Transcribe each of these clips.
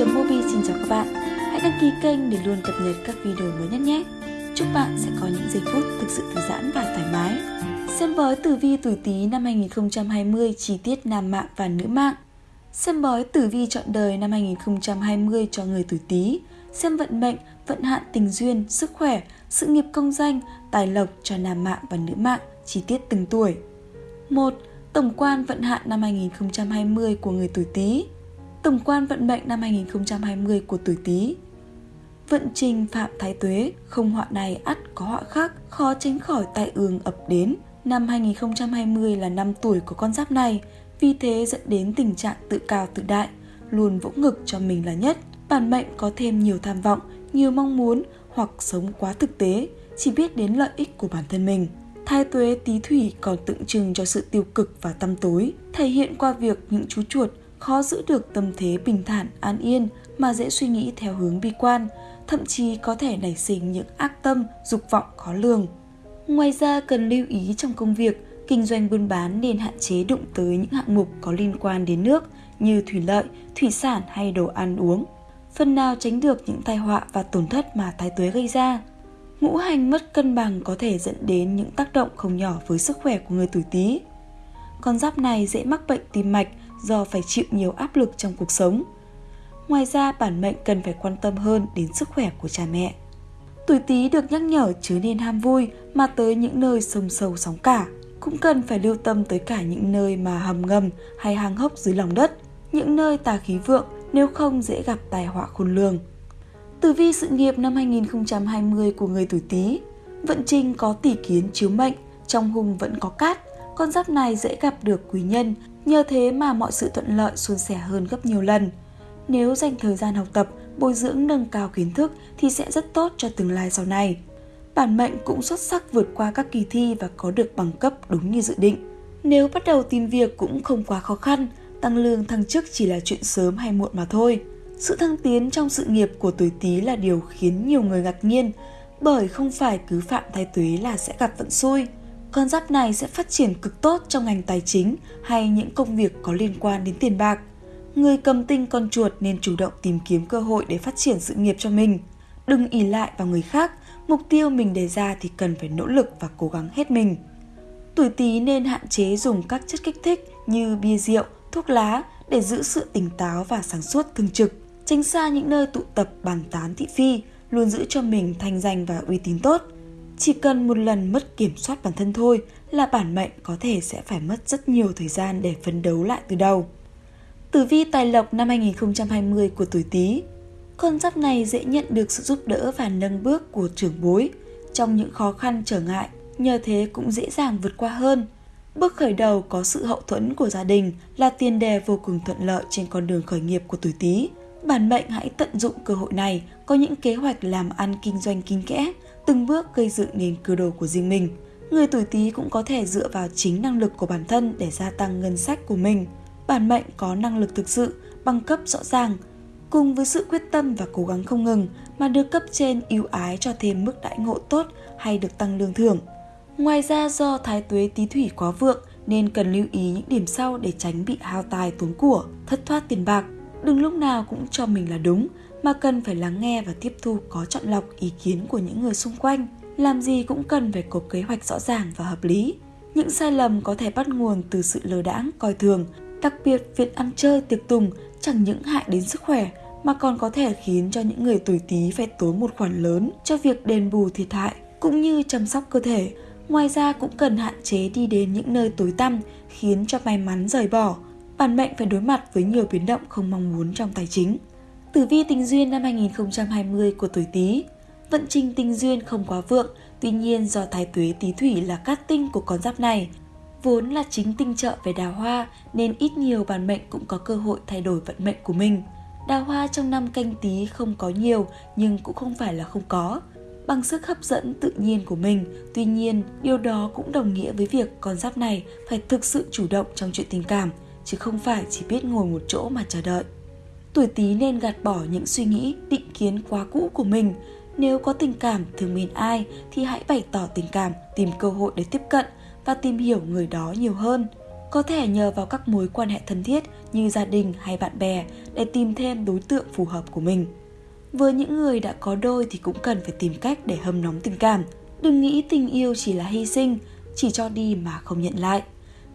Mobi xin chào các bạn. Hãy đăng ký kênh để luôn cập nhật các video mới nhất nhé. Chúc bạn sẽ có những giây phút thực sự thư giãn và thoải mái. Xem bói tử vi tuổi Tý năm 2020 chi tiết nam mạng và nữ mạng. Xem bói tử vi chọn đời năm 2020 cho người tuổi Tý. Xem vận mệnh, vận hạn tình duyên, sức khỏe, sự nghiệp công danh, tài lộc cho nam mạng và nữ mạng, chi tiết từng tuổi. 1. Tổng quan vận hạn năm 2020 của người tuổi Tý. Tổng quan vận mệnh năm 2020 của tuổi Tý. Vận trình phạm thái tuế, không họa này ắt có họa khác, khó tránh khỏi tai ương ập đến. Năm 2020 là năm tuổi của con giáp này, vì thế dẫn đến tình trạng tự cao tự đại, luôn vỗ ngực cho mình là nhất. Bản mệnh có thêm nhiều tham vọng, nhiều mong muốn hoặc sống quá thực tế, chỉ biết đến lợi ích của bản thân mình. Thái tuế tí thủy còn tượng trưng cho sự tiêu cực và tâm tối, thể hiện qua việc những chú chuột khó giữ được tâm thế bình thản, an yên mà dễ suy nghĩ theo hướng bi quan, thậm chí có thể nảy sinh những ác tâm, dục vọng khó lường. Ngoài ra cần lưu ý trong công việc, kinh doanh buôn bán nên hạn chế đụng tới những hạng mục có liên quan đến nước như thủy lợi, thủy sản hay đồ ăn uống. Phần nào tránh được những tai họa và tổn thất mà thái tuế gây ra. Ngũ hành mất cân bằng có thể dẫn đến những tác động không nhỏ với sức khỏe của người tuổi Tý. Con giáp này dễ mắc bệnh tim mạch do phải chịu nhiều áp lực trong cuộc sống. Ngoài ra, bản mệnh cần phải quan tâm hơn đến sức khỏe của cha mẹ. Tuổi Tý được nhắc nhở chớ nên ham vui mà tới những nơi sông sâu sóng cả. Cũng cần phải lưu tâm tới cả những nơi mà hầm ngầm hay hang hốc dưới lòng đất, những nơi tà khí vượng nếu không dễ gặp tai họa khôn lường. Tử vi sự nghiệp năm 2020 của người tuổi Tý, vận trình có tỷ kiến chiếu mệnh, trong hung vẫn có cát, con giáp này dễ gặp được quý nhân, nhờ thế mà mọi sự thuận lợi suôn sẻ hơn gấp nhiều lần. Nếu dành thời gian học tập, bồi dưỡng nâng cao kiến thức thì sẽ rất tốt cho tương lai sau này. Bản mệnh cũng xuất sắc vượt qua các kỳ thi và có được bằng cấp đúng như dự định. Nếu bắt đầu tìm việc cũng không quá khó khăn, tăng lương thăng chức chỉ là chuyện sớm hay muộn mà thôi. Sự thăng tiến trong sự nghiệp của tuổi Tý là điều khiến nhiều người ngạc nhiên, bởi không phải cứ phạm thái tuế là sẽ gặp vận xui. Con giáp này sẽ phát triển cực tốt trong ngành tài chính hay những công việc có liên quan đến tiền bạc. Người cầm tinh con chuột nên chủ động tìm kiếm cơ hội để phát triển sự nghiệp cho mình. Đừng ỉ lại vào người khác, mục tiêu mình đề ra thì cần phải nỗ lực và cố gắng hết mình. Tuổi Tý nên hạn chế dùng các chất kích thích như bia rượu, thuốc lá để giữ sự tỉnh táo và sáng suốt thường trực. Tránh xa những nơi tụ tập bàn tán thị phi, luôn giữ cho mình thanh danh và uy tín tốt. Chỉ cần một lần mất kiểm soát bản thân thôi là bản mệnh có thể sẽ phải mất rất nhiều thời gian để phấn đấu lại từ đầu. Tử vi tài lộc năm 2020 của tuổi Tý. Con giáp này dễ nhận được sự giúp đỡ và nâng bước của trưởng bối trong những khó khăn trở ngại, nhờ thế cũng dễ dàng vượt qua hơn. Bước khởi đầu có sự hậu thuẫn của gia đình là tiền đề vô cùng thuận lợi trên con đường khởi nghiệp của tuổi Tý. Bản mệnh hãy tận dụng cơ hội này, có những kế hoạch làm ăn kinh doanh kín kẽ, từng bước gây dựng nền cơ đồ của riêng mình. Người tuổi Tý cũng có thể dựa vào chính năng lực của bản thân để gia tăng ngân sách của mình. Bản mệnh có năng lực thực sự, bằng cấp rõ ràng, cùng với sự quyết tâm và cố gắng không ngừng mà được cấp trên ưu ái cho thêm mức đãi ngộ tốt hay được tăng lương thưởng. Ngoài ra do thái tuế tí thủy quá vượng nên cần lưu ý những điểm sau để tránh bị hao tài tốn của, thất thoát tiền bạc. Đừng lúc nào cũng cho mình là đúng mà cần phải lắng nghe và tiếp thu có chọn lọc ý kiến của những người xung quanh. Làm gì cũng cần phải có kế hoạch rõ ràng và hợp lý. Những sai lầm có thể bắt nguồn từ sự lơ đãng, coi thường, đặc biệt việc ăn chơi tiệc tùng chẳng những hại đến sức khỏe mà còn có thể khiến cho những người tuổi Tý phải tốn một khoản lớn cho việc đền bù thiệt hại cũng như chăm sóc cơ thể. Ngoài ra cũng cần hạn chế đi đến những nơi tối tăm khiến cho may mắn rời bỏ. Bản mệnh phải đối mặt với nhiều biến động không mong muốn trong tài chính. Tử vi tình duyên năm 2020 của tuổi Tý. Vận trình tình duyên không quá vượng, tuy nhiên do thái tuế Tý thủy là cát tinh của con giáp này, vốn là chính tinh trợ về đào hoa nên ít nhiều bản mệnh cũng có cơ hội thay đổi vận mệnh của mình. Đào hoa trong năm canh tí không có nhiều nhưng cũng không phải là không có. Bằng sức hấp dẫn tự nhiên của mình, tuy nhiên điều đó cũng đồng nghĩa với việc con giáp này phải thực sự chủ động trong chuyện tình cảm, chứ không phải chỉ biết ngồi một chỗ mà chờ đợi. Tuổi Tý nên gạt bỏ những suy nghĩ, định kiến quá cũ của mình. Nếu có tình cảm thương mến ai thì hãy bày tỏ tình cảm, tìm cơ hội để tiếp cận và tìm hiểu người đó nhiều hơn. có thể nhờ vào các mối quan hệ thân thiết như gia đình hay bạn bè để tìm thêm đối tượng phù hợp của mình. Với những người đã có đôi thì cũng cần phải tìm cách để hâm nóng tình cảm. Đừng nghĩ tình yêu chỉ là hy sinh, chỉ cho đi mà không nhận lại.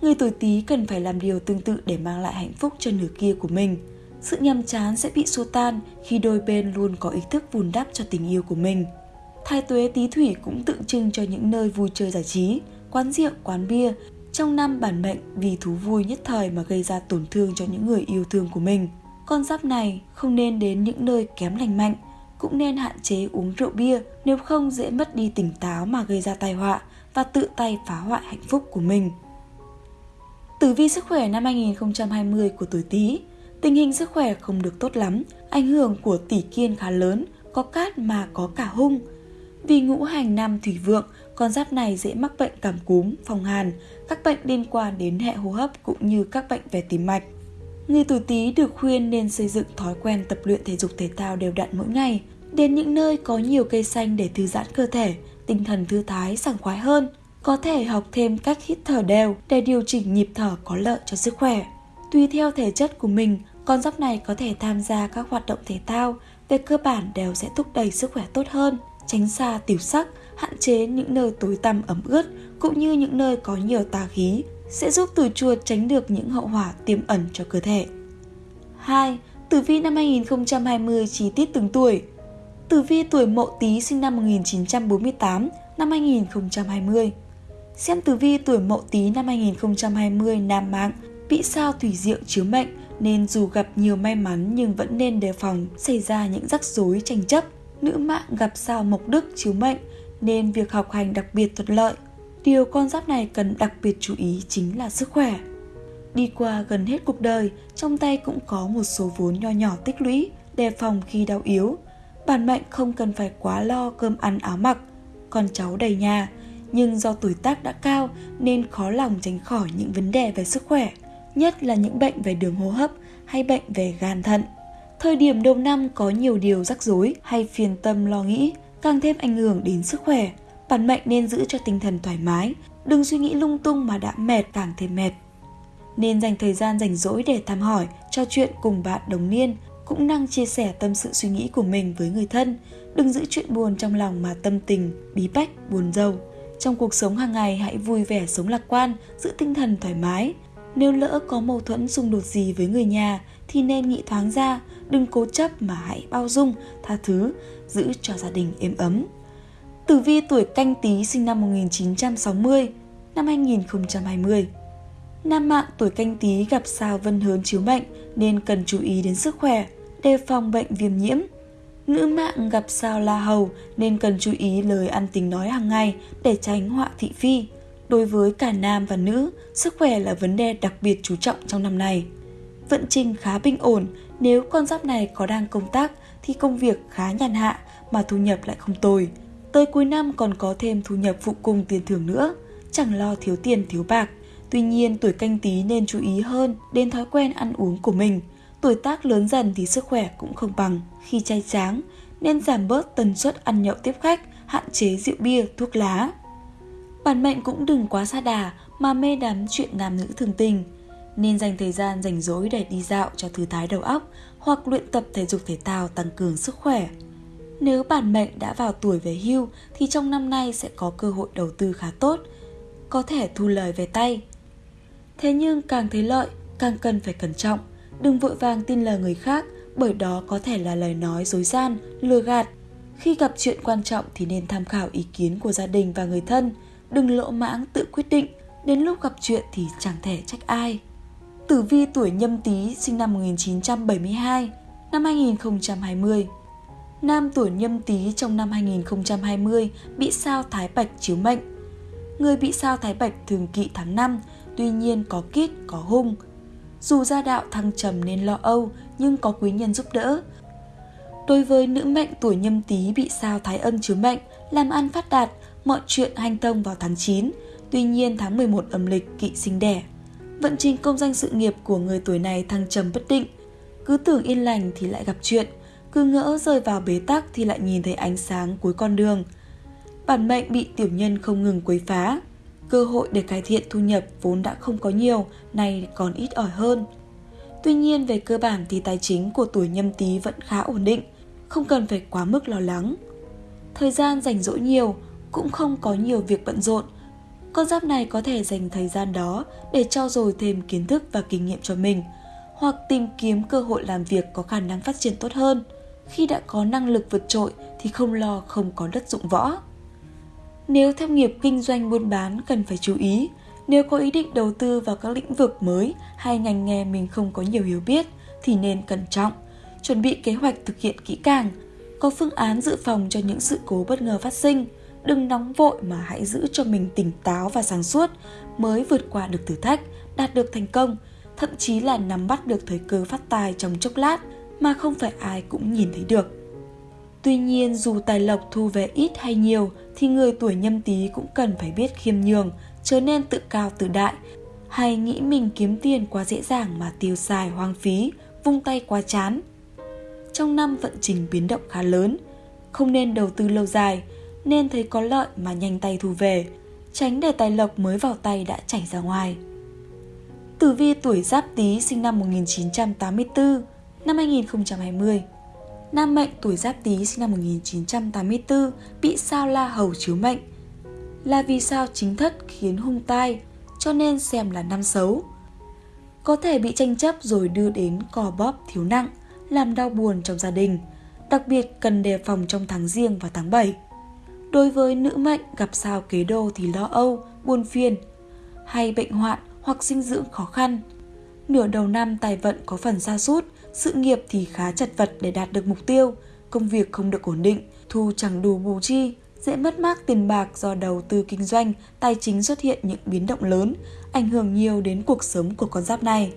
Người tuổi Tý cần phải làm điều tương tự để mang lại hạnh phúc cho nửa kia của mình. Sự nhàm chán sẽ bị xua tan khi đôi bên luôn có ý thức vun đắp cho tình yêu của mình. Thái tuế Tý Thủy cũng tượng trưng cho những nơi vui chơi giải trí, quán rượu, quán bia. Trong năm bản mệnh vì thú vui nhất thời mà gây ra tổn thương cho những người yêu thương của mình. Con giáp này không nên đến những nơi kém lành mạnh, cũng nên hạn chế uống rượu bia nếu không dễ mất đi tỉnh táo mà gây ra tai họa và tự tay phá hoại hạnh phúc của mình. Tử vi sức khỏe năm 2020 của tuổi Tý, tình hình sức khỏe không được tốt lắm, ảnh hưởng của tỷ kiên khá lớn, có cát mà có cả hung. Vì ngũ hành nam thủy vượng, con giáp này dễ mắc bệnh cảm cúm, phòng hàn, các bệnh liên quan đến hệ hô hấp cũng như các bệnh về tim mạch. Người tuổi Tý được khuyên nên xây dựng thói quen tập luyện thể dục thể thao đều đặn mỗi ngày, đến những nơi có nhiều cây xanh để thư giãn cơ thể, tinh thần thư thái, sảng khoái hơn. Có thể học thêm cách hít thở đều để điều chỉnh nhịp thở có lợi cho sức khỏe. Tùy theo thể chất của mình, con giáp này có thể tham gia các hoạt động thể thao, về cơ bản đều sẽ thúc đẩy sức khỏe tốt hơn, tránh xa tiểu sắc, hạn chế những nơi tối tăm ẩm ướt cũng như những nơi có nhiều tà khí sẽ giúp tuổi chuột tránh được những hậu hỏa tiềm ẩn cho cơ thể. 2. Tử vi năm 2020 chi tiết từng tuổi Tử vi tuổi Mậu Tý sinh năm 1948, năm 2020. Xem tử vi tuổi Mậu Tý năm 2020 nam mạng bị sao thủy diệu chiếu mệnh nên dù gặp nhiều may mắn nhưng vẫn nên đề phòng xảy ra những rắc rối tranh chấp. Nữ mạng gặp sao mộc đức chiếu mệnh nên việc học hành đặc biệt thuận lợi. Điều con giáp này cần đặc biệt chú ý chính là sức khỏe. Đi qua gần hết cuộc đời, trong tay cũng có một số vốn nho nhỏ tích lũy, đề phòng khi đau yếu. Bản mệnh không cần phải quá lo cơm ăn áo mặc, con cháu đầy nhà, nhưng do tuổi tác đã cao nên khó lòng tránh khỏi những vấn đề về sức khỏe, nhất là những bệnh về đường hô hấp hay bệnh về gan thận. Thời điểm đầu năm có nhiều điều rắc rối hay phiền tâm lo nghĩ, càng thêm ảnh hưởng đến sức khỏe. Bản mệnh nên giữ cho tinh thần thoải mái, đừng suy nghĩ lung tung mà đã mệt càng thêm mệt. Nên dành thời gian rảnh rỗi để thăm hỏi, trò chuyện cùng bạn đồng niên, cũng năng chia sẻ tâm sự suy nghĩ của mình với người thân. Đừng giữ chuyện buồn trong lòng mà tâm tình, bí bách, buồn rầu. Trong cuộc sống hàng ngày hãy vui vẻ sống lạc quan, giữ tinh thần thoải mái. Nếu lỡ có mâu thuẫn xung đột gì với người nhà thì nên nghĩ thoáng ra, đừng cố chấp mà hãy bao dung, tha thứ, giữ cho gia đình êm ấm. Tử vi tuổi canh tí sinh năm 1960, năm 2020. Nam mạng tuổi canh tí gặp sao vân hớn chiếu mệnh nên cần chú ý đến sức khỏe, đề phòng bệnh viêm nhiễm. Nữ mạng gặp sao la hầu nên cần chú ý lời ăn tính nói hàng ngày để tránh họa thị phi. Đối với cả nam và nữ, sức khỏe là vấn đề đặc biệt chú trọng trong năm này. Vận trình khá bình ổn, nếu con giáp này có đang công tác thì công việc khá nhàn hạ mà thu nhập lại không tồi. Tới cuối năm còn có thêm thu nhập phụ cùng tiền thưởng nữa, chẳng lo thiếu tiền thiếu bạc. Tuy nhiên tuổi canh tí nên chú ý hơn đến thói quen ăn uống của mình. Tuổi tác lớn dần thì sức khỏe cũng không bằng. Khi chay tráng, nên giảm bớt tần suất ăn nhậu tiếp khách, hạn chế rượu bia, thuốc lá. Bản mệnh cũng đừng quá xa đà mà mê đắm chuyện nam nữ thường tình. Nên dành thời gian rảnh rỗi để đi dạo cho thư thái đầu óc hoặc luyện tập thể dục thể thao tăng cường sức khỏe. Nếu bản mệnh đã vào tuổi về hưu thì trong năm nay sẽ có cơ hội đầu tư khá tốt, có thể thu lời về tay. Thế nhưng càng thấy lợi, càng cần phải cẩn trọng, đừng vội vàng tin lời người khác bởi đó có thể là lời nói dối gian, lừa gạt. Khi gặp chuyện quan trọng thì nên tham khảo ý kiến của gia đình và người thân, đừng lộ mãng tự quyết định, đến lúc gặp chuyện thì chẳng thể trách ai. Tử vi tuổi nhâm tý sinh năm 1972, năm 2020. Nam tuổi nhâm tý trong năm 2020 bị sao thái bạch chiếu mệnh. Người bị sao thái bạch thường kỵ tháng 5, tuy nhiên có kít, có hung. Dù gia đạo thăng trầm nên lo âu, nhưng có quý nhân giúp đỡ. Đối với nữ mệnh tuổi nhâm tý bị sao thái âm chiếu mệnh, làm ăn phát đạt, mọi chuyện hanh thông vào tháng 9, tuy nhiên tháng 11 âm lịch kỵ sinh đẻ. Vận trình công danh sự nghiệp của người tuổi này thăng trầm bất định, cứ tưởng yên lành thì lại gặp chuyện, cứ ngỡ rơi vào bế tắc thì lại nhìn thấy ánh sáng cuối con đường. Bản mệnh bị tiểu nhân không ngừng quấy phá. cơ hội để cải thiện thu nhập vốn đã không có nhiều, nay còn ít ỏi hơn. Tuy nhiên về cơ bản thì tài chính của tuổi nhâm tý vẫn khá ổn định, không cần phải quá mức lo lắng. Thời gian rảnh rỗi nhiều, cũng không có nhiều việc bận rộn. Con giáp này có thể dành thời gian đó để trau dồi thêm kiến thức và kinh nghiệm cho mình, hoặc tìm kiếm cơ hội làm việc có khả năng phát triển tốt hơn. Khi đã có năng lực vượt trội thì không lo không có đất dụng võ. Nếu theo nghiệp kinh doanh buôn bán cần phải chú ý, nếu có ý định đầu tư vào các lĩnh vực mới hay ngành nghề mình không có nhiều hiểu biết thì nên cẩn trọng, chuẩn bị kế hoạch thực hiện kỹ càng, có phương án dự phòng cho những sự cố bất ngờ phát sinh. Đừng nóng vội mà hãy giữ cho mình tỉnh táo và sáng suốt mới vượt qua được thử thách, đạt được thành công, thậm chí là nắm bắt được thời cơ phát tài trong chốc lát mà không phải ai cũng nhìn thấy được. Tuy nhiên dù tài lộc thu về ít hay nhiều thì người tuổi nhâm tý cũng cần phải biết khiêm nhường, chớ nên tự cao tự đại hay nghĩ mình kiếm tiền quá dễ dàng mà tiêu xài hoang phí, vung tay quá chán. Trong năm vận trình biến động khá lớn, không nên đầu tư lâu dài, nên thấy có lợi mà nhanh tay thu về, tránh để tài lộc mới vào tay đã chảy ra ngoài. Tử vi tuổi Giáp Tý sinh năm 1984, năm 2020. Nam mệnh tuổi Giáp Tý sinh năm 1984 bị sao La Hầu chiếu mệnh. Là vì sao chính thất khiến hung tai, cho nên xem là năm xấu. Có thể bị tranh chấp rồi đưa đến cò bóp thiếu nặng, làm đau buồn trong gia đình, đặc biệt cần đề phòng trong tháng riêng và tháng 7. Đối với nữ mệnh gặp sao kế đô thì lo âu, buồn phiền, hay bệnh hoạn hoặc sinh dưỡng khó khăn. Nửa đầu năm tài vận có phần xa sút sự nghiệp thì khá chật vật để đạt được mục tiêu, công việc không được ổn định, thu chẳng đủ bù chi, dễ mất mát tiền bạc do đầu tư kinh doanh, tài chính xuất hiện những biến động lớn, ảnh hưởng nhiều đến cuộc sống của con giáp này.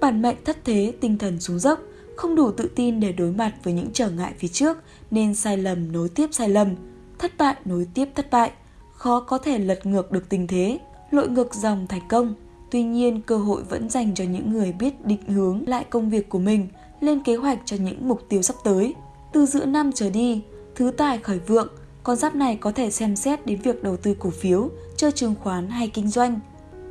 Bản mệnh thất thế, tinh thần xuống dốc, không đủ tự tin để đối mặt với những trở ngại phía trước nên sai lầm nối tiếp sai lầm, thất bại nối tiếp thất bại, khó có thể lật ngược được tình thế, lội ngược dòng thành công. Tuy nhiên, cơ hội vẫn dành cho những người biết định hướng lại công việc của mình, lên kế hoạch cho những mục tiêu sắp tới. Từ giữa năm trở đi, thứ tài khởi vượng, con giáp này có thể xem xét đến việc đầu tư cổ phiếu, chơi chứng khoán hay kinh doanh.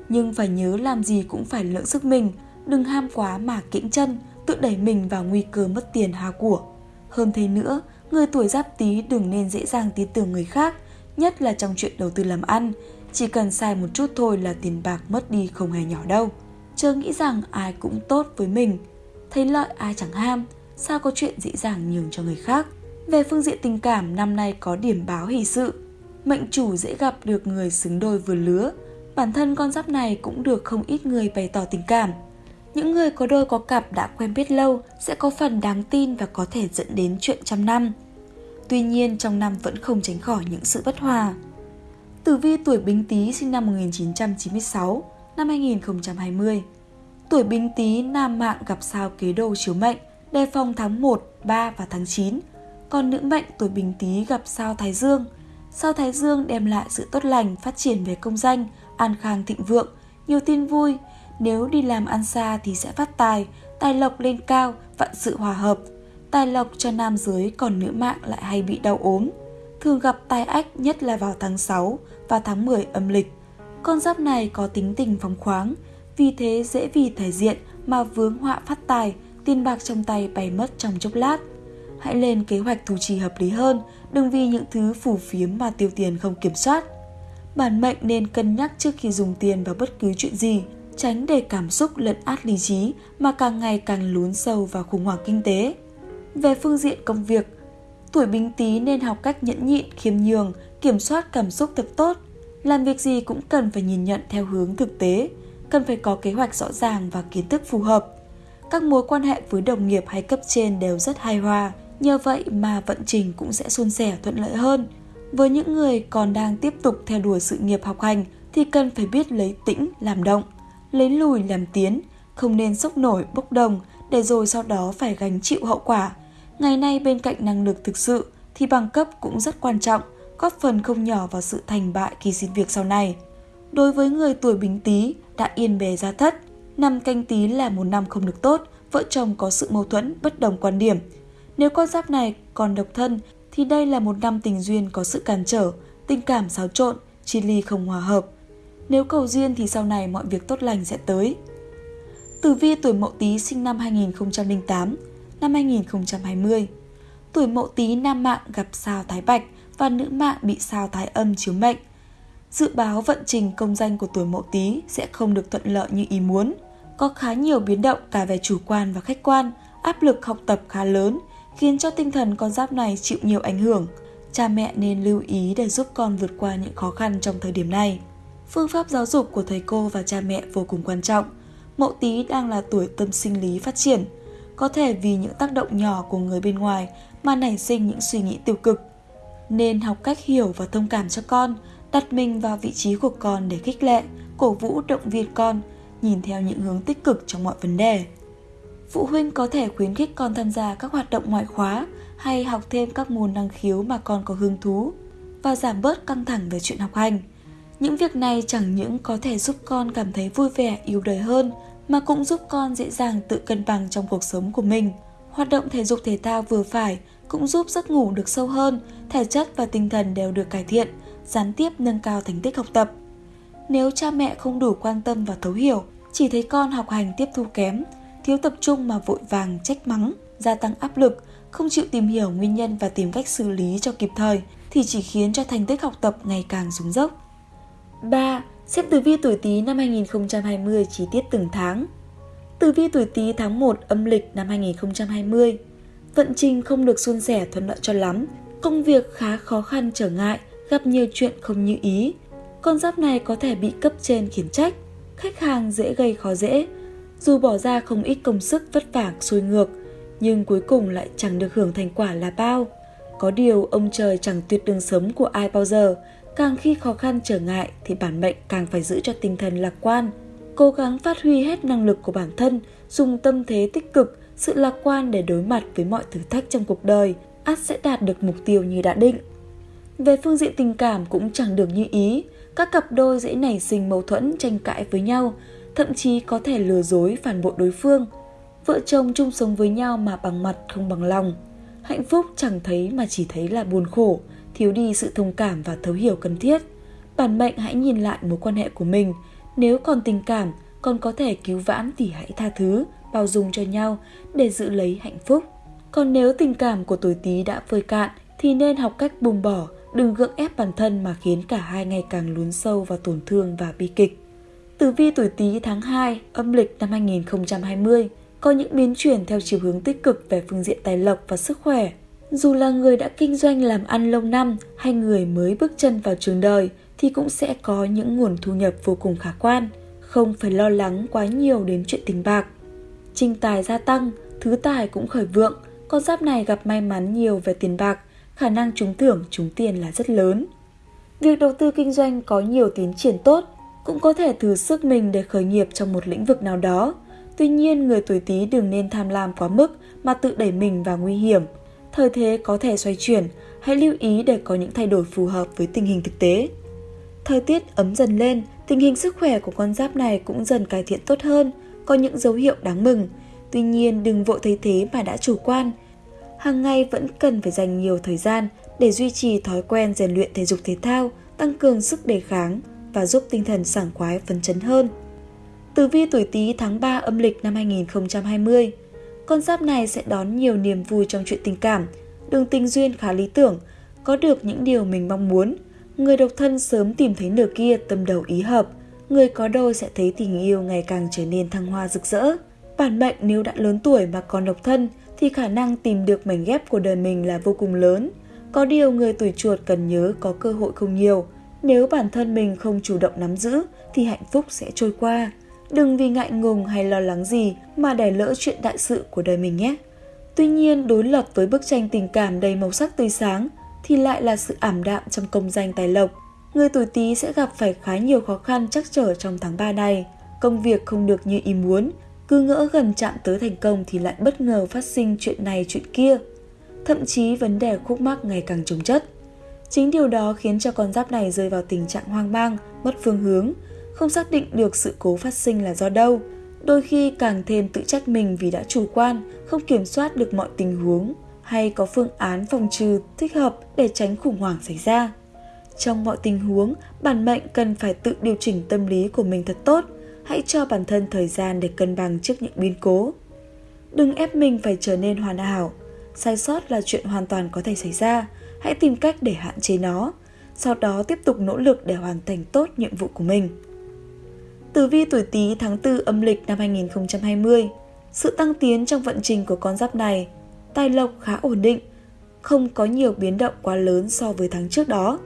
Nhưng phải nhớ làm gì cũng phải lượng sức mình, đừng ham quá mà kiễng chân, tự đẩy mình vào nguy cơ mất tiền hao của. Hơn thế nữa, người tuổi giáp tý đừng nên dễ dàng tin tưởng người khác, nhất là trong chuyện đầu tư làm ăn, chỉ cần sai một chút thôi là tiền bạc mất đi không hề nhỏ đâu. Chớ nghĩ rằng ai cũng tốt với mình, thấy lợi ai chẳng ham, sao có chuyện dễ dàng nhường cho người khác. Về phương diện tình cảm, năm nay có điểm báo hỷ sự. Mệnh chủ dễ gặp được người xứng đôi vừa lứa. Bản thân con giáp này cũng được không ít người bày tỏ tình cảm. Những người có đôi có cặp đã quen biết lâu sẽ có phần đáng tin và có thể dẫn đến chuyện trăm năm. Tuy nhiên trong năm vẫn không tránh khỏi những sự bất hòa. Tử vi tuổi Bính Tý sinh năm 1996, năm 2020. Tuổi Bính Tý nam mạng gặp sao kế đô chiếu mệnh, đề phòng tháng 1, 3 và tháng 9. Còn nữ mệnh tuổi Bính Tý gặp sao Thái Dương. Sao Thái Dương đem lại sự tốt lành, phát triển về công danh, an khang thịnh vượng, nhiều tin vui. Nếu đi làm ăn xa thì sẽ phát tài, tài lộc lên cao, vạn sự hòa hợp. Tài lộc cho nam giới còn nữ mạng lại hay bị đau ốm. Thường gặp tai ách nhất là vào tháng 6, và tháng 10 âm lịch. Con giáp này có tính tình phóng khoáng, vì thế dễ vì thể diện mà vướng họa phát tài, tiền bạc trong tay bay mất trong chốc lát. Hãy lên kế hoạch thu chi hợp lý hơn, đừng vì những thứ phù phiếm mà tiêu tiền không kiểm soát. Bản mệnh nên cân nhắc trước khi dùng tiền vào bất cứ chuyện gì, tránh để cảm xúc lấn át lý trí mà càng ngày càng lún sâu vào khủng hoảng kinh tế. Về phương diện công việc, tuổi bính tý nên học cách nhẫn nhịn, khiêm nhường, kiểm soát cảm xúc thật tốt. Làm việc gì cũng cần phải nhìn nhận theo hướng thực tế, cần phải có kế hoạch rõ ràng và kiến thức phù hợp. Các mối quan hệ với đồng nghiệp hay cấp trên đều rất hài hòa, nhờ vậy mà vận trình cũng sẽ suôn sẻ thuận lợi hơn. Với những người còn đang tiếp tục theo đuổi sự nghiệp học hành thì cần phải biết lấy tĩnh làm động, lấy lùi làm tiến, không nên sốc nổi bốc đồng để rồi sau đó phải gánh chịu hậu quả. Ngày nay bên cạnh năng lực thực sự thì bằng cấp cũng rất quan trọng – góp phần không nhỏ vào sự thành bại khi xin việc sau này. Đối với người tuổi bính tý đã yên bề gia thất, năm canh tý là một năm không được tốt, vợ chồng có sự mâu thuẫn, bất đồng quan điểm. Nếu con giáp này còn độc thân thì đây là một năm tình duyên có sự cản trở, tình cảm xáo trộn, chia ly không hòa hợp. Nếu cầu duyên thì sau này mọi việc tốt lành sẽ tới. Tử vi tuổi Mậu Tý sinh năm 2008, năm 2020. Tuổi Mậu Tý nam mạng gặp sao Thái Bạch và nữ mạng bị sao Thái Âm chiếu mệnh. Dự báo vận trình công danh của tuổi Mậu Tý sẽ không được thuận lợi như ý muốn, có khá nhiều biến động cả về chủ quan và khách quan, áp lực học tập khá lớn, khiến cho tinh thần con giáp này chịu nhiều ảnh hưởng. Cha mẹ nên lưu ý để giúp con vượt qua những khó khăn trong thời điểm này. Phương pháp giáo dục của thầy cô và cha mẹ vô cùng quan trọng. Mậu Tý đang là tuổi tâm sinh lý phát triển, có thể vì những tác động nhỏ của người bên ngoài mà nảy sinh những suy nghĩ tiêu cực. Nên học cách hiểu và thông cảm cho con, đặt mình vào vị trí của con để khích lệ, cổ vũ động viên con, nhìn theo những hướng tích cực trong mọi vấn đề. Phụ huynh có thể khuyến khích con tham gia các hoạt động ngoại khóa hay học thêm các môn năng khiếu mà con có hứng thú và giảm bớt căng thẳng về chuyện học hành. Những việc này chẳng những có thể giúp con cảm thấy vui vẻ, yêu đời hơn mà cũng giúp con dễ dàng tự cân bằng trong cuộc sống của mình. Hoạt động thể dục thể thao vừa phải cũng giúp giấc ngủ được sâu hơn, thể chất và tinh thần đều được cải thiện, gián tiếp nâng cao thành tích học tập. Nếu cha mẹ không đủ quan tâm và thấu hiểu, chỉ thấy con học hành tiếp thu kém, thiếu tập trung mà vội vàng trách mắng, gia tăng áp lực, không chịu tìm hiểu nguyên nhân và tìm cách xử lý cho kịp thời thì chỉ khiến cho thành tích học tập ngày càng xuống dốc. 3. Xếp tử vi tuổi Tý năm 2020 chi tiết từng tháng. Tử vi tuổi Tý tháng 1 âm lịch năm 2020. Vận trình không được suôn sẻ thuận lợi cho lắm, công việc khá khó khăn trở ngại, gặp nhiều chuyện không như ý. Con giáp này có thể bị cấp trên khiển trách, khách hàng dễ gây khó dễ. Dù bỏ ra không ít công sức vất vả xuôi ngược, nhưng cuối cùng lại chẳng được hưởng thành quả là bao. Có điều ông trời chẳng tuyệt đường sống của ai bao giờ, càng khi khó khăn trở ngại thì bản mệnh càng phải giữ cho tinh thần lạc quan, cố gắng phát huy hết năng lực của bản thân, dùng tâm thế tích cực, sự lạc quan để đối mặt với mọi thử thách trong cuộc đời, ắt sẽ đạt được mục tiêu như đã định. Về phương diện tình cảm cũng chẳng được như ý, các cặp đôi dễ nảy sinh mâu thuẫn tranh cãi với nhau, thậm chí có thể lừa dối phản bội đối phương. Vợ chồng chung sống với nhau mà bằng mặt không bằng lòng. Hạnh phúc chẳng thấy mà chỉ thấy là buồn khổ, thiếu đi sự thông cảm và thấu hiểu cần thiết. Bản mệnh hãy nhìn lại mối quan hệ của mình, nếu còn tình cảm, còn có thể cứu vãn thì hãy tha thứ, bao dung cho nhau để giữ lấy hạnh phúc. Còn nếu tình cảm của tuổi Tý đã vơi cạn thì nên học cách buông bỏ, đừng gượng ép bản thân mà khiến cả hai ngày càng lún sâu vào tổn thương và bi kịch. Tử vi tuổi Tý tháng 2 âm lịch năm 2020 có những biến chuyển theo chiều hướng tích cực về phương diện tài lộc và sức khỏe. Dù là người đã kinh doanh làm ăn lâu năm hay người mới bước chân vào trường đời thì cũng sẽ có những nguồn thu nhập vô cùng khả quan, không phải lo lắng quá nhiều đến chuyện tình bạc. Trinh tài gia tăng, thứ tài cũng khởi vượng, con giáp này gặp may mắn nhiều về tiền bạc, khả năng trúng thưởng trúng tiền là rất lớn. Việc đầu tư kinh doanh có nhiều tiến triển tốt, cũng có thể thử sức mình để khởi nghiệp trong một lĩnh vực nào đó. Tuy nhiên, người tuổi Tý đừng nên tham lam quá mức mà tự đẩy mình vào nguy hiểm. Thời thế có thể xoay chuyển, hãy lưu ý để có những thay đổi phù hợp với tình hình thực tế. Thời tiết ấm dần lên, tình hình sức khỏe của con giáp này cũng dần cải thiện tốt hơn, có những dấu hiệu đáng mừng. Tuy nhiên đừng vội thấy thế mà đã chủ quan. Hàng ngày vẫn cần phải dành nhiều thời gian để duy trì thói quen rèn luyện thể dục thể thao, tăng cường sức đề kháng và giúp tinh thần sảng khoái phấn chấn hơn. Tử vi tuổi Tý tháng 3 âm lịch năm 2020 con giáp này sẽ đón nhiều niềm vui trong chuyện tình cảm, đường tình duyên khá lý tưởng, có được những điều mình mong muốn – Người độc thân sớm tìm thấy nửa kia tâm đầu ý hợp, người có đôi sẽ thấy tình yêu ngày càng trở nên thăng hoa rực rỡ. Bản mệnh nếu đã lớn tuổi mà còn độc thân thì khả năng tìm được mảnh ghép của đời mình là vô cùng lớn. Có điều người tuổi chuột cần nhớ có cơ hội không nhiều. Nếu bản thân mình không chủ động nắm giữ thì hạnh phúc sẽ trôi qua. Đừng vì ngại ngùng hay lo lắng gì mà để lỡ chuyện đại sự của đời mình nhé. Tuy nhiên, đối lập với bức tranh tình cảm đầy màu sắc tươi sáng, thì lại là sự ảm đạm trong công danh tài lộc. Người tuổi Tý sẽ gặp phải khá nhiều khó khăn chắc trở trong tháng 3 này. Công việc không được như ý muốn, cứ ngỡ gần chạm tới thành công thì lại bất ngờ phát sinh chuyện này chuyện kia. Thậm chí vấn đề khúc mắc ngày càng trồng chất. Chính điều đó khiến cho con giáp này rơi vào tình trạng hoang mang, mất phương hướng, không xác định được sự cố phát sinh là do đâu. Đôi khi càng thêm tự trách mình vì đã chủ quan, không kiểm soát được mọi tình huống hay có phương án phòng trừ thích hợp để tránh khủng hoảng xảy ra. Trong mọi tình huống, bản mệnh cần phải tự điều chỉnh tâm lý của mình thật tốt. Hãy cho bản thân thời gian để cân bằng trước những biến cố. Đừng ép mình phải trở nên hoàn hảo. Sai sót là chuyện hoàn toàn có thể xảy ra. Hãy tìm cách để hạn chế nó. Sau đó tiếp tục nỗ lực để hoàn thành tốt nhiệm vụ của mình. Tử vi tuổi Tý tháng 4 âm lịch năm 2020. Sự tăng tiến trong vận trình của con giáp này, tài lộc khá ổn định, không có nhiều biến động quá lớn so với tháng trước đó.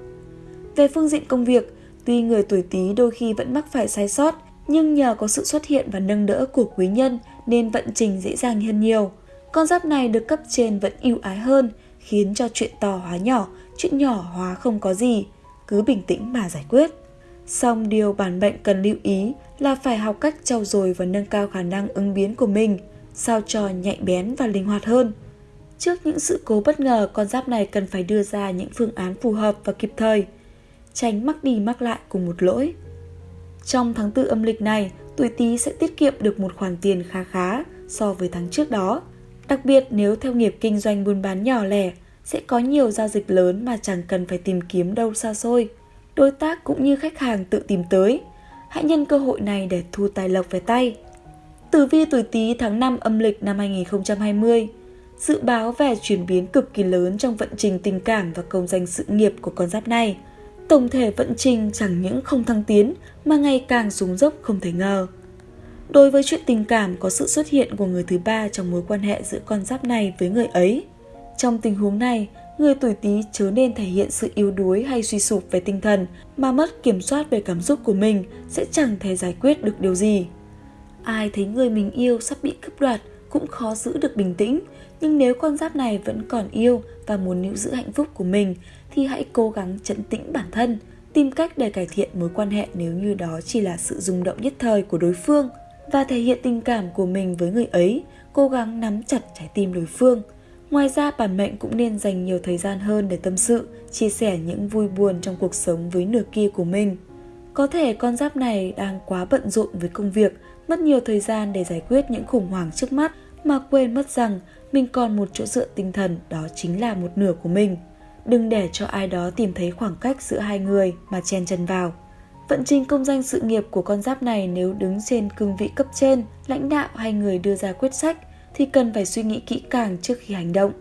Về phương diện công việc, tuy người tuổi Tý đôi khi vẫn mắc phải sai sót, nhưng nhờ có sự xuất hiện và nâng đỡ của quý nhân nên vận trình dễ dàng hơn nhiều. Con giáp này được cấp trên vẫn ưu ái hơn, khiến cho chuyện to hóa nhỏ, chuyện nhỏ hóa không có gì, cứ bình tĩnh mà giải quyết. Song điều bản mệnh cần lưu ý là phải học cách trau dồi và nâng cao khả năng ứng biến của mình, sao cho nhạy bén và linh hoạt hơn. Trước những sự cố bất ngờ, con giáp này cần phải đưa ra những phương án phù hợp và kịp thời, tránh mắc đi mắc lại cùng một lỗi. Trong tháng 4 âm lịch này, tuổi Tý sẽ tiết kiệm được một khoản tiền khá khá so với tháng trước đó. Đặc biệt nếu theo nghiệp kinh doanh buôn bán nhỏ lẻ, sẽ có nhiều giao dịch lớn mà chẳng cần phải tìm kiếm đâu xa xôi. Đối tác cũng như khách hàng tự tìm tới. Hãy nhân cơ hội này để thu tài lộc về tay. Tử vi tuổi Tý tháng 5 âm lịch năm 2020 Dự báo về chuyển biến cực kỳ lớn trong vận trình tình cảm và công danh sự nghiệp của con giáp này. Tổng thể vận trình chẳng những không thăng tiến mà ngày càng xuống dốc không thể ngờ. Đối với chuyện tình cảm có sự xuất hiện của người thứ ba trong mối quan hệ giữa con giáp này với người ấy. Trong tình huống này, người tuổi Tý chớ nên thể hiện sự yếu đuối hay suy sụp về tinh thần mà mất kiểm soát về cảm xúc của mình sẽ chẳng thể giải quyết được điều gì. Ai thấy người mình yêu sắp bị cướp đoạt cũng khó giữ được bình tĩnh, nhưng nếu con giáp này vẫn còn yêu và muốn níu giữ hạnh phúc của mình thì hãy cố gắng trấn tĩnh bản thân, tìm cách để cải thiện mối quan hệ nếu như đó chỉ là sự rung động nhất thời của đối phương và thể hiện tình cảm của mình với người ấy, cố gắng nắm chặt trái tim đối phương. Ngoài ra, bản mệnh cũng nên dành nhiều thời gian hơn để tâm sự, chia sẻ những vui buồn trong cuộc sống với nửa kia của mình. Có thể con giáp này đang quá bận rộn với công việc, mất nhiều thời gian để giải quyết những khủng hoảng trước mắt mà quên mất rằng mình còn một chỗ dựa tinh thần đó chính là một nửa của mình. Đừng để cho ai đó tìm thấy khoảng cách giữa hai người mà chen chân vào. Vận trình công danh sự nghiệp của con giáp này nếu đứng trên cương vị cấp trên, lãnh đạo hay người đưa ra quyết sách thì cần phải suy nghĩ kỹ càng trước khi hành động.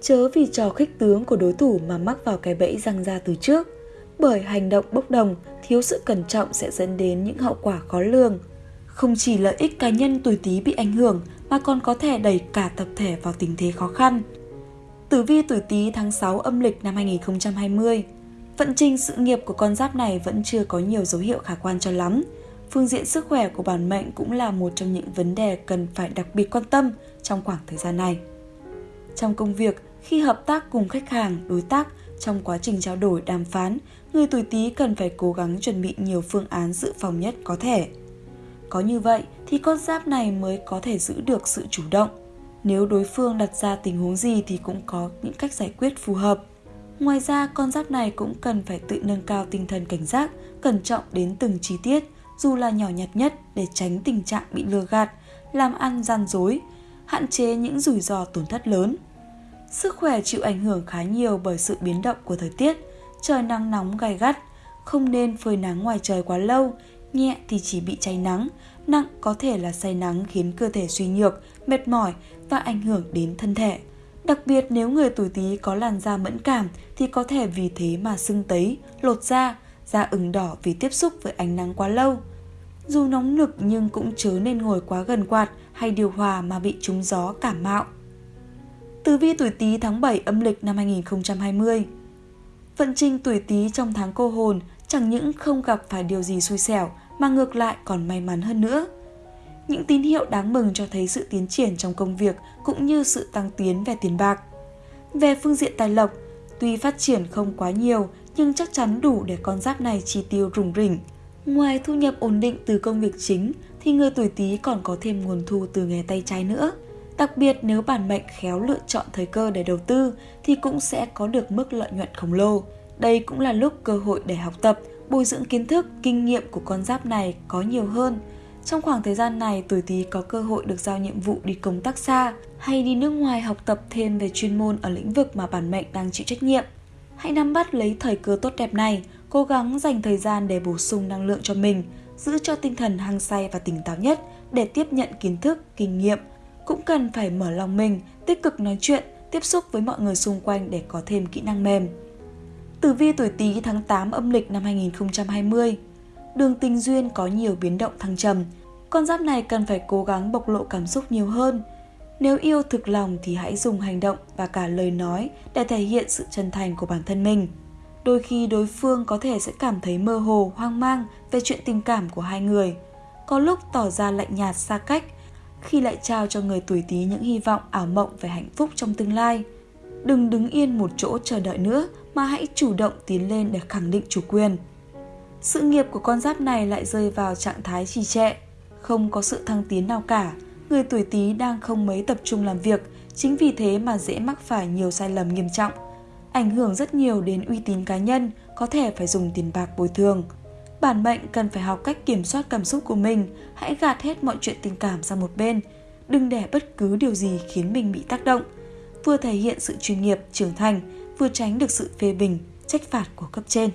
Chớ vì trò khích tướng của đối thủ mà mắc vào cái bẫy răng ra từ trước. Bởi hành động bốc đồng, thiếu sự cẩn trọng sẽ dẫn đến những hậu quả khó lường. Không chỉ lợi ích cá nhân tuổi Tý bị ảnh hưởng mà còn có thể đẩy cả tập thể vào tình thế khó khăn. Tử vi tuổi Tý tháng 6 âm lịch năm 2020 Vận trình sự nghiệp của con giáp này vẫn chưa có nhiều dấu hiệu khả quan cho lắm. Phương diện sức khỏe của bản mệnh cũng là một trong những vấn đề cần phải đặc biệt quan tâm trong khoảng thời gian này. Trong công việc, khi hợp tác cùng khách hàng, đối tác, trong quá trình trao đổi đàm phán, người tuổi Tý cần phải cố gắng chuẩn bị nhiều phương án dự phòng nhất có thể. Có như vậy thì con giáp này mới có thể giữ được sự chủ động. Nếu đối phương đặt ra tình huống gì thì cũng có những cách giải quyết phù hợp. Ngoài ra, con giáp này cũng cần phải tự nâng cao tinh thần cảnh giác, cẩn trọng đến từng chi tiết, dù là nhỏ nhặt nhất để tránh tình trạng bị lừa gạt, làm ăn gian dối, hạn chế những rủi ro tổn thất lớn. Sức khỏe chịu ảnh hưởng khá nhiều bởi sự biến động của thời tiết, trời nắng nóng gai gắt, không nên phơi nắng ngoài trời quá lâu, nhẹ thì chỉ bị cháy nắng, nặng có thể là say nắng khiến cơ thể suy nhược, mệt mỏi và ảnh hưởng đến thân thể. Đặc biệt nếu người tuổi Tý có làn da mẫn cảm thì có thể vì thế mà sưng tấy, lột da, da ửng đỏ vì tiếp xúc với ánh nắng quá lâu. Dù nóng nực nhưng cũng chớ nên ngồi quá gần quạt hay điều hòa mà bị trúng gió cảm mạo. Tử vi tuổi Tý tháng 7 âm lịch năm 2020 Vận trình tuổi Tý trong tháng cô hồn chẳng những không gặp phải điều gì xui xẻo mà ngược lại còn may mắn hơn nữa. Những tín hiệu đáng mừng cho thấy sự tiến triển trong công việc cũng như sự tăng tiến về tiền bạc. Về phương diện tài lộc, tuy phát triển không quá nhiều nhưng chắc chắn đủ để con giáp này chi tiêu rủng rỉnh. Ngoài thu nhập ổn định từ công việc chính thì người tuổi Tý còn có thêm nguồn thu từ nghề tay trái nữa. Đặc biệt nếu bản mệnh khéo lựa chọn thời cơ để đầu tư thì cũng sẽ có được mức lợi nhuận khổng lồ. Đây cũng là lúc cơ hội để học tập, bồi dưỡng kiến thức, kinh nghiệm của con giáp này có nhiều hơn. Trong khoảng thời gian này, tuổi Tý có cơ hội được giao nhiệm vụ đi công tác xa hay đi nước ngoài học tập thêm về chuyên môn ở lĩnh vực mà bản mệnh đang chịu trách nhiệm. Hãy nắm bắt lấy thời cơ tốt đẹp này, cố gắng dành thời gian để bổ sung năng lượng cho mình, giữ cho tinh thần hăng say và tỉnh táo nhất để tiếp nhận kiến thức, kinh nghiệm. Cũng cần phải mở lòng mình, tích cực nói chuyện, tiếp xúc với mọi người xung quanh để có thêm kỹ năng mềm. Tử vi tuổi Tý tháng 8 âm lịch năm 2020. Đường tình duyên có nhiều biến động thăng trầm. Con giáp này cần phải cố gắng bộc lộ cảm xúc nhiều hơn. Nếu yêu thực lòng thì hãy dùng hành động và cả lời nói để thể hiện sự chân thành của bản thân mình. Đôi khi đối phương có thể sẽ cảm thấy mơ hồ, hoang mang về chuyện tình cảm của hai người. Có lúc tỏ ra lạnh nhạt xa cách, khi lại trao cho người tuổi Tý những hy vọng ảo mộng về hạnh phúc trong tương lai. Đừng đứng yên một chỗ chờ đợi nữa mà hãy chủ động tiến lên để khẳng định chủ quyền. Sự nghiệp của con giáp này lại rơi vào trạng thái trì trệ, không có sự thăng tiến nào cả. Người tuổi Tý đang không mấy tập trung làm việc, chính vì thế mà dễ mắc phải nhiều sai lầm nghiêm trọng, ảnh hưởng rất nhiều đến uy tín cá nhân, có thể phải dùng tiền bạc bồi thường. Bản mệnh cần phải học cách kiểm soát cảm xúc của mình, hãy gạt hết mọi chuyện tình cảm sang một bên, đừng để bất cứ điều gì khiến mình bị tác động. Vừa thể hiện sự chuyên nghiệp, trưởng thành, vừa tránh được sự phê bình, trách phạt của cấp trên.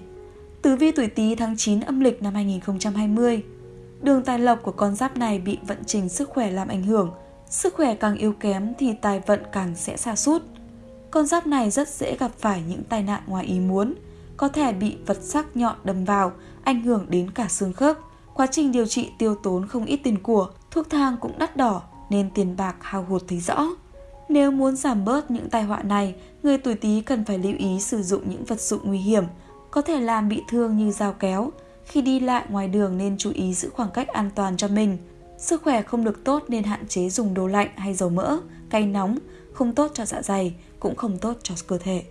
Tử vi tuổi Tý tháng 9 âm lịch năm 2020. Đường tài lộc của con giáp này bị vận trình sức khỏe làm ảnh hưởng. Sức khỏe càng yếu kém thì tài vận càng sẽ xa sút con giáp này rất dễ gặp phải những tai nạn ngoài ý muốn, có thể bị vật sắc nhọn đâm vào, ảnh hưởng đến cả xương khớp. Quá trình điều trị tiêu tốn không ít tiền của, thuốc thang cũng đắt đỏ nên tiền bạc hao hụt thấy rõ. Nếu muốn giảm bớt những tai họa này, người tuổi Tý cần phải lưu ý sử dụng những vật dụng nguy hiểm, có thể làm bị thương như dao kéo. Khi đi lại ngoài đường nên chú ý giữ khoảng cách an toàn cho mình. Sức khỏe không được tốt nên hạn chế dùng đồ lạnh hay dầu mỡ, cay nóng, không tốt cho dạ dày, cũng không tốt cho cơ thể.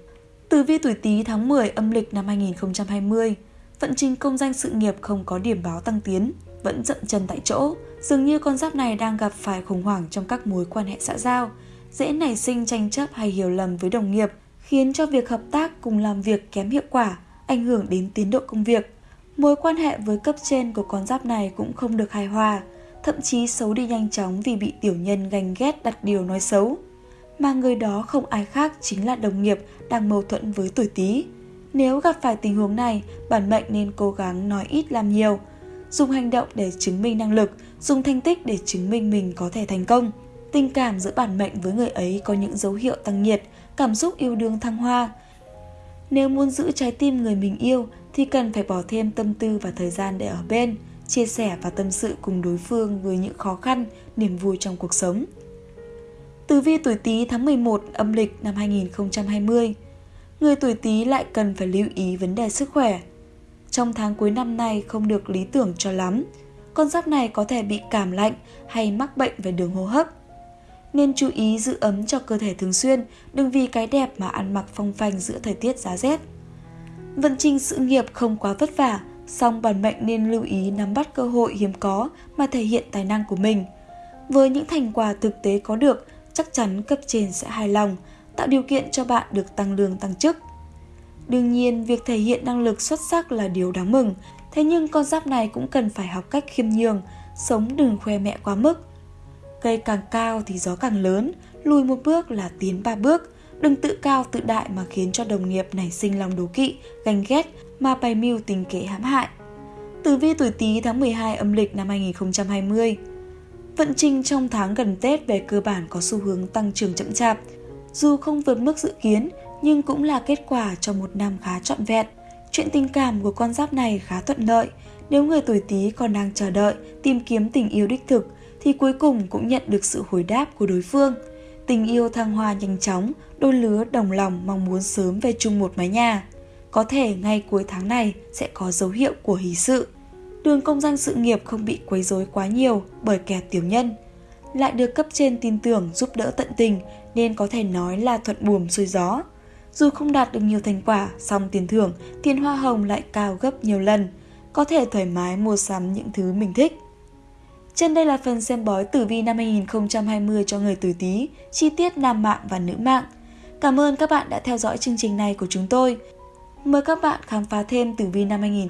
Tử vi tuổi Tý tháng 10 âm lịch năm 2020, vận trình công danh sự nghiệp không có điểm báo tăng tiến, vẫn dậm chân tại chỗ. Dường như con giáp này đang gặp phải khủng hoảng trong các mối quan hệ xã giao, dễ nảy sinh tranh chấp hay hiểu lầm với đồng nghiệp, khiến cho việc hợp tác cùng làm việc kém hiệu quả, ảnh hưởng đến tiến độ công việc. Mối quan hệ với cấp trên của con giáp này cũng không được hài hòa, thậm chí xấu đi nhanh chóng vì bị tiểu nhân ganh ghét đặt điều nói xấu. Mà người đó không ai khác chính là đồng nghiệp đang mâu thuẫn với tuổi Tý. Nếu gặp phải tình huống này, bản mệnh nên cố gắng nói ít làm nhiều, dùng hành động để chứng minh năng lực, dùng thành tích để chứng minh mình có thể thành công. Tình cảm giữa bản mệnh với người ấy có những dấu hiệu tăng nhiệt, cảm xúc yêu đương thăng hoa. Nếu muốn giữ trái tim người mình yêu thì cần phải bỏ thêm tâm tư và thời gian để ở bên, chia sẻ và tâm sự cùng đối phương với những khó khăn, niềm vui trong cuộc sống. Tử vi tuổi Tý tháng 11 âm lịch năm 2020. Người tuổi Tý lại cần phải lưu ý vấn đề sức khỏe. Trong tháng cuối năm nay không được lý tưởng cho lắm. Con giáp này có thể bị cảm lạnh hay mắc bệnh về đường hô hấp nên chú ý giữ ấm cho cơ thể thường xuyên, đừng vì cái đẹp mà ăn mặc phong phanh giữa thời tiết giá rét. Vận trình sự nghiệp không quá vất vả, song bản mệnh nên lưu ý nắm bắt cơ hội hiếm có mà thể hiện tài năng của mình. Với những thành quả thực tế có được, chắc chắn cấp trên sẽ hài lòng, tạo điều kiện cho bạn được tăng lương tăng chức. Đương nhiên, việc thể hiện năng lực xuất sắc là điều đáng mừng, thế nhưng con giáp này cũng cần phải học cách khiêm nhường, sống đừng khoe mẹ quá mức. Cây càng cao thì gió càng lớn, lùi một bước là tiến ba bước. Đừng tự cao tự đại mà khiến cho đồng nghiệp nảy sinh lòng đố kỵ, ganh ghét mà bày mưu tình kế hãm hại. Tử vi tuổi Tý tháng 12 âm lịch năm 2020 Vận trình trong tháng gần Tết về cơ bản có xu hướng tăng trưởng chậm chạp. Dù không vượt mức dự kiến, nhưng cũng là kết quả cho một năm khá trọn vẹn. Chuyện tình cảm của con giáp này khá thuận lợi. Nếu người tuổi Tý còn đang chờ đợi, tìm kiếm tình yêu đích thực, thì cuối cùng cũng nhận được sự hồi đáp của đối phương. Tình yêu thăng hoa nhanh chóng, đôi lứa đồng lòng mong muốn sớm về chung một mái nhà. Có thể ngay cuối tháng này sẽ có dấu hiệu của hỷ sự. Đường công danh sự nghiệp không bị quấy rối quá nhiều bởi kẻ tiểu nhân. Lại được cấp trên tin tưởng giúp đỡ tận tình nên có thể nói là thuận buồm xuôi gió. Dù không đạt được nhiều thành quả, song tiền thưởng, tiền hoa hồng lại cao gấp nhiều lần. Có thể thoải mái mua sắm những thứ mình thích. Trên đây là phần xem bói tử vi năm 2020 cho người tuổi Tý, chi tiết nam mạng và nữ mạng. Cảm ơn các bạn đã theo dõi chương trình này của chúng tôi. Mời các bạn khám phá thêm tử vi năm